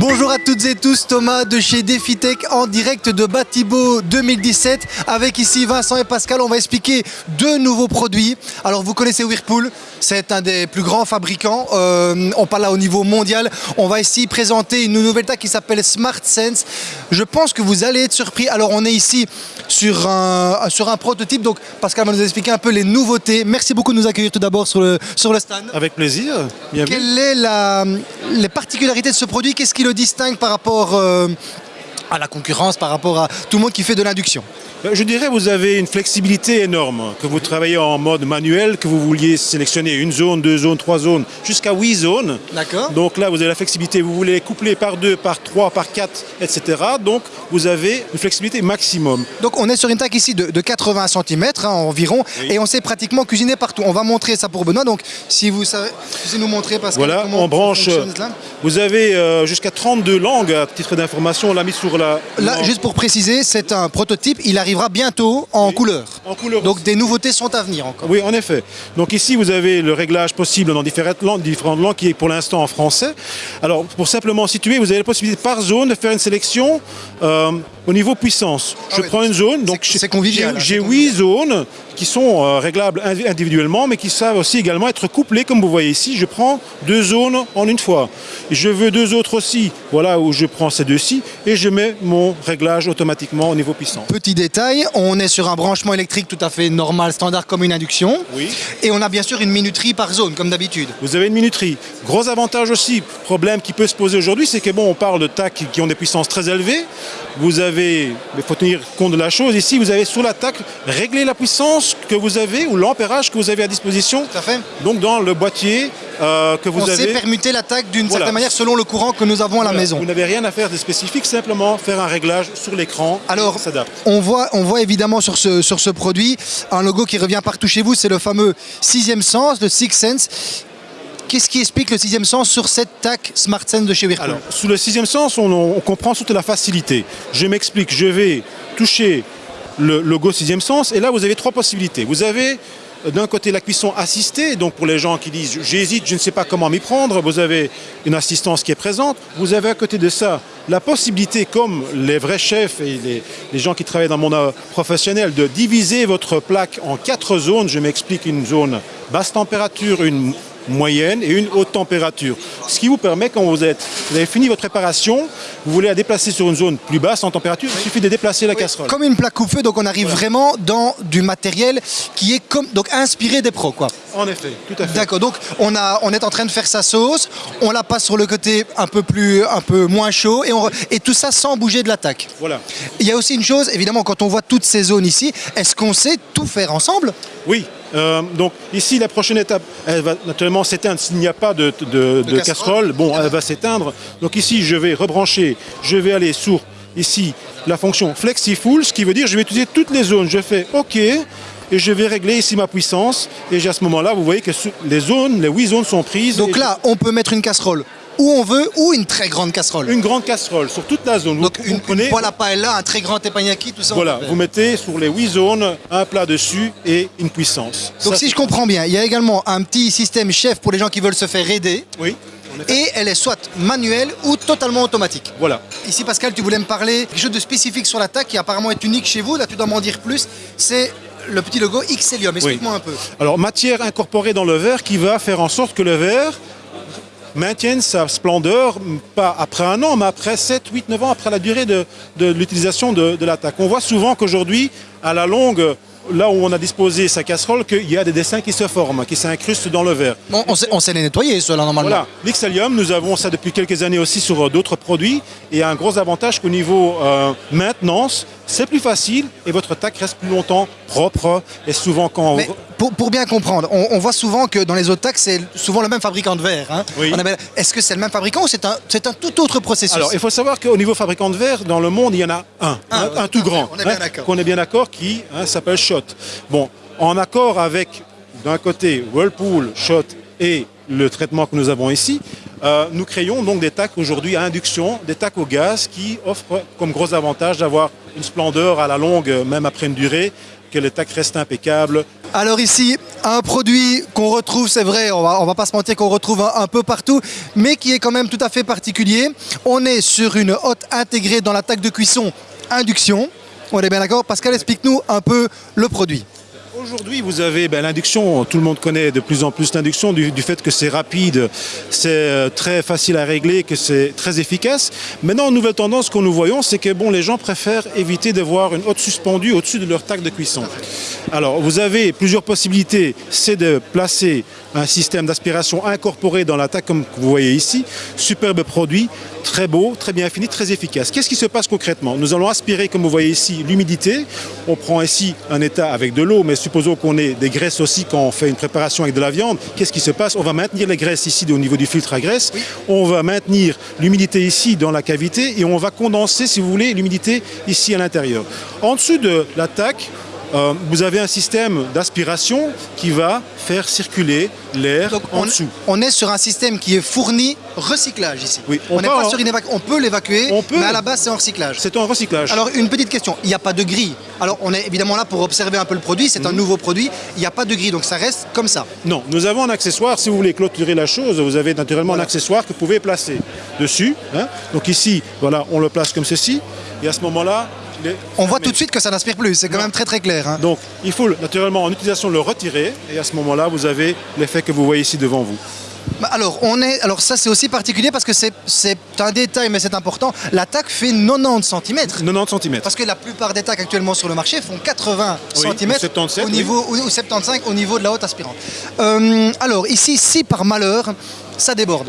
Bonjour à toutes et tous, Thomas de chez DefiTech en direct de Batibo 2017 avec ici Vincent et Pascal. On va expliquer deux nouveaux produits. Alors vous connaissez Whirlpool, c'est un des plus grands fabricants. Euh, on parle là au niveau mondial. On va ici présenter une nouvelle taille qui s'appelle Smart Sense. Je pense que vous allez être surpris. Alors on est ici sur un, sur un prototype. Donc Pascal va nous expliquer un peu les nouveautés. Merci beaucoup de nous accueillir tout d'abord sur le, sur le stand. Avec plaisir. Bienvenue. Quelle est la, les particularités de ce produit? Qu'est-ce qui le distingue par rapport euh, à la concurrence, par rapport à tout le monde qui fait de l'induction Je dirais vous avez une flexibilité énorme, que vous travaillez en mode manuel, que vous vouliez sélectionner une zone, deux zones, trois zones, jusqu'à huit zones. D'accord. Donc là, vous avez la flexibilité, vous voulez coupler par deux, par trois, par quatre, etc. Donc vous avez une flexibilité maximum. Donc on est sur une taille ici de, de 80 cm environ Oui. et on sait pratiquement cuisiner partout. On va montrer ça pour Benoît. Donc si vous savez, si nous montrer parce Voilà, on branche. Vous avez euh, jusqu'à 32 langues à titre d'information. On l'a mis sur la. Là, juste pour préciser, c'est un prototype. Il arrivera bientôt en couleur. en couleur. Donc des nouveautés sont à venir encore. Oui, en effet. Donc ici, vous avez le réglage possible dans différentes langues, différentes langues qui est pour l'instant en français. Alors, pour simplement situer, vous avez la possibilité par zone de faire une sélection euh, au niveau puissance. Ah Je prends une zone, donc c'est convivial, hein, J'ai huit zones qui sont euh, réglables indi- individuellement, mais qui savent aussi également être couplées, comme vous voyez ici. Je prends deux zones en une fois. Je veux deux autres aussi, voilà où je prends ces deux-ci, et je mets mon réglage automatiquement au niveau puissance. Petit détail, on est sur un branchement électrique tout à fait normal, standard comme une induction. Oui. Et on a bien sûr une minuterie par zone, comme d'habitude. Vous avez une minuterie. Gros avantage aussi, problème qui peut se poser aujourd'hui, c'est que bon, on parle de TAC qui ont des puissances très élevées. Vous avez, il faut tenir compte de la chose. Ici, vous avez sous la TAC régler la puissance que vous avez ou l'ampérage que vous avez à disposition. Tout à fait. Donc dans le boîtier euh, que vous on avez. sait permuter l'attaque d'une Voilà. certaine manière selon le courant que nous avons à la Voilà. maison. Vous n'avez rien à faire de spécifique, simplement faire un réglage sur l'écran. Alors, on voit, on voit évidemment sur ce, sur ce produit un logo qui revient partout chez vous, c'est le fameux sixième sens, le Six Sense. Qu'est-ce qui explique le sixième sens sur cette TAC Smart Sense de chez Whirlpool Alors, sous le sixième sens, on, on comprend surtout la facilité. Je m'explique, je vais toucher le logo sixième sens, et là, vous avez trois possibilités. Vous avez euh, d'un côté la cuisson assistée, donc pour les gens qui disent j'hésite, je ne sais pas comment m'y prendre, vous avez une assistance qui est présente. Vous avez à côté de ça la possibilité, comme les vrais chefs et les, gens qui travaillent dans mon monde professionnel, de diviser votre plaque en quatre zones. Je m'explique une zone basse température, une moyenne et une haute température. Ce qui vous permet, quand vous, êtes, vous avez fini votre préparation, vous voulez la déplacer sur une zone plus basse en température, il suffit de déplacer la casserole. Comme une plaque coupe-feu, donc on arrive vraiment dans du matériel qui est comme, donc inspiré des pros. Quoi. En effet, tout à fait. D'accord, donc on, a, on est en train de faire sa sauce, on la passe sur le côté un peu, plus, un peu moins chaud et, on et tout ça sans bouger de l'attaque. Voilà. Il y a aussi une chose, évidemment, quand on voit toutes ces zones ici, est-ce qu'on sait tout faire ensemble? Oui. Euh, donc ici, la prochaine étape, elle va naturellement s'éteindre s'il n'y a pas de, de- de casserole. casserole. Bon, elle va s'éteindre. Donc ici, je vais rebrancher, je vais aller sur ici la fonction FlexiFull, ce qui veut dire je vais utiliser toutes les zones. Je fais OK et je vais régler ici ma puissance. Et à ce moment-là, vous voyez que les zones, les huit zones sont prises. Donc là, on peut mettre une casserole où on veut ou une très grande casserole. une grande casserole sur toute la zone. Donc vous une, prenez- une poêle à paella, un très grand teppanyaki, tout ça. Voilà, vous mettez sur les huit zones un plat dessus et une puissance. Donc Ça, si je comprends bien, il y a également un petit système chef pour les gens qui veulent se faire aider. Oui. Et elle est soit manuelle ou totalement automatique. Voilà. Ici, Pascal, tu voulais me parler quelque chose de spécifique sur l'attaque qui apparemment est unique chez vous. Là, tu dois m'en dire plus. C'est le petit logo Xelium. Explique-moi un peu. Alors, matière incorporée dans le verre qui va faire en sorte que le verre maintienne sa splendeur, pas après un an, mais après 7, 8, 9 ans, après la durée de, de l'utilisation de, de l'attaque. On voit souvent qu'aujourd'hui, à la longue, là où on a disposé sa casserole, qu'il y a des dessins qui se forment, qui s'incrustent dans le verre. Bon, on, sait, on sait les nettoyer, ceux-là, normalement. Voilà, l'Ixelium, nous avons ça depuis quelques années aussi sur euh, d'autres produits. Et un gros avantage qu'au niveau euh, maintenance, c'est plus facile et votre tac reste plus longtemps propre. Et souvent, quand Mais pour, pour bien comprendre, on, on voit souvent que dans les autres taxes, c'est souvent le même fabricant de verre. hein. Oui. Est-ce que c'est le même fabricant ou c'est un, c'est un tout autre processus? Alors, il faut savoir qu'au niveau fabricant de verre, dans le monde, il y en a un, Ah, un, tout grand, on est bien hein, d'accord. qu'on est bien d'accord, qui hein, s'appelle Shot. Bon, en accord avec, d'un côté, Whirlpool, Shot et le traitement que nous avons ici, euh, nous créons donc des tacs aujourd'hui à induction, des tacs au gaz qui offrent comme gros avantage d'avoir une splendeur à la longue, même après une durée, que le tac reste impeccable Alors ici, un produit qu'on retrouve, c'est vrai, on va, va pas se mentir qu'on retrouve un, peu partout, mais qui est quand même tout à fait particulier. On est sur une hotte intégrée dans l'attaque de cuisson induction. On est bien d'accord Pascal, explique-nous un peu le produit. Aujourd'hui, vous avez ben, l'induction, tout le monde connaît de plus en plus l'induction du, fait que c'est rapide, c'est euh, très facile à régler, que c'est très efficace. Maintenant, une nouvelle tendance que nous voyons, c'est que bon, les gens préfèrent éviter d'avoir une hotte suspendue au-dessus de leur tac de cuisson. Alors, vous avez plusieurs possibilités. C'est de placer un système d'aspiration incorporé dans l'attaque, comme vous voyez ici. Superbe produit, très beau, très bien fini, très efficace. Qu'est-ce qui se passe concrètement? Nous allons aspirer, comme vous voyez ici, l'humidité. On prend ici un état avec de l'eau, mais supposons qu'on ait des graisses aussi quand on fait une préparation avec de la viande. Qu'est-ce qui se passe On va maintenir les graisses ici au niveau du filtre à graisse. On va maintenir l'humidité ici dans la cavité et on va condenser, si vous voulez, l'humidité ici à l'intérieur. En dessous de l'attaque, euh, vous avez un système d'aspiration qui va faire circuler l'air en on, dessous. on est sur un système qui est fourni recyclage ici. Oui, on on pas en- sur une On peut l'évacuer, mais à la base c'est en recyclage. C'est un recyclage. Alors une petite question, il n'y a pas de grille. Alors on est évidemment là pour observer un peu le produit, c'est un nouveau produit, il n'y a pas de grille, donc ça reste comme ça. Non, nous avons un accessoire. Si vous voulez clôturer la chose, vous avez naturellement un accessoire que vous pouvez placer dessus. hein. Donc ici, voilà, on le place comme ceci. Et à ce moment-là, On voit tout de suite que ça n'aspire plus, c'est quand Non. même très très clair. hein. Donc il faut naturellement en utilisation le retirer. Et à ce moment-là, vous avez l'effet que vous voyez ici devant vous. Bah, Alors, on est, alors ça c'est aussi particulier parce que c'est un détail mais c'est important. La tac fait 90 cm. 90 cm. Parce que la plupart des tacs actuellement sur le marché font 80 Oui, cm ou 77, au oui. niveau, ou, ou 75 au niveau de la haute aspirante. Euh, alors ici, si par malheur ça déborde,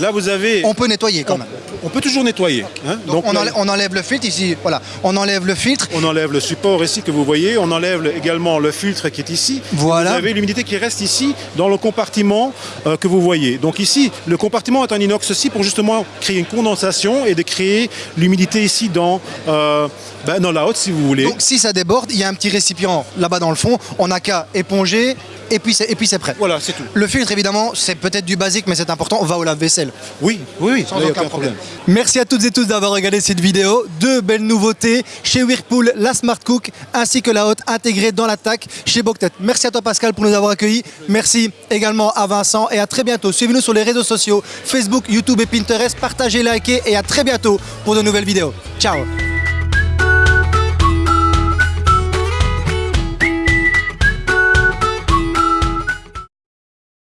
Là, vous avez. on peut nettoyer quand on, même. on peut toujours nettoyer. hein. Donc, on, là, enlève, on enlève le filtre ici, voilà, on enlève le filtre. On enlève le support ici que vous voyez, on enlève le- également le filtre qui est ici. Voilà. Vous avez l'humidité qui reste ici dans le compartiment euh, que vous voyez. Donc ici, le compartiment est en inox aussi pour justement créer une condensation et de créer l'humidité ici dans, euh, ben, dans la haute si vous voulez. Donc si ça déborde, il y a un petit récipient là-bas dans le fond, on n'a qu'à éponger et puis c'est et puis c'est prêt. Voilà, c'est tout. Le filtre évidemment, c'est peut-être du basique mais c'est important, on va au lave-vaisselle. Oui, oui, oui, Sans aucun problème. problème. Merci à toutes et tous d'avoir regardé cette vidéo. Deux belles nouveautés chez Whirlpool, la Smart Cook ainsi que la haute intégrée dans l'attaque chez Boctet. Merci à toi Pascal pour nous avoir accueillis. Merci également à Vincent et à très bientôt. Suivez-nous sur les réseaux sociaux Facebook, YouTube et Pinterest. Partagez, likez et à très bientôt pour de nouvelles vidéos. Ciao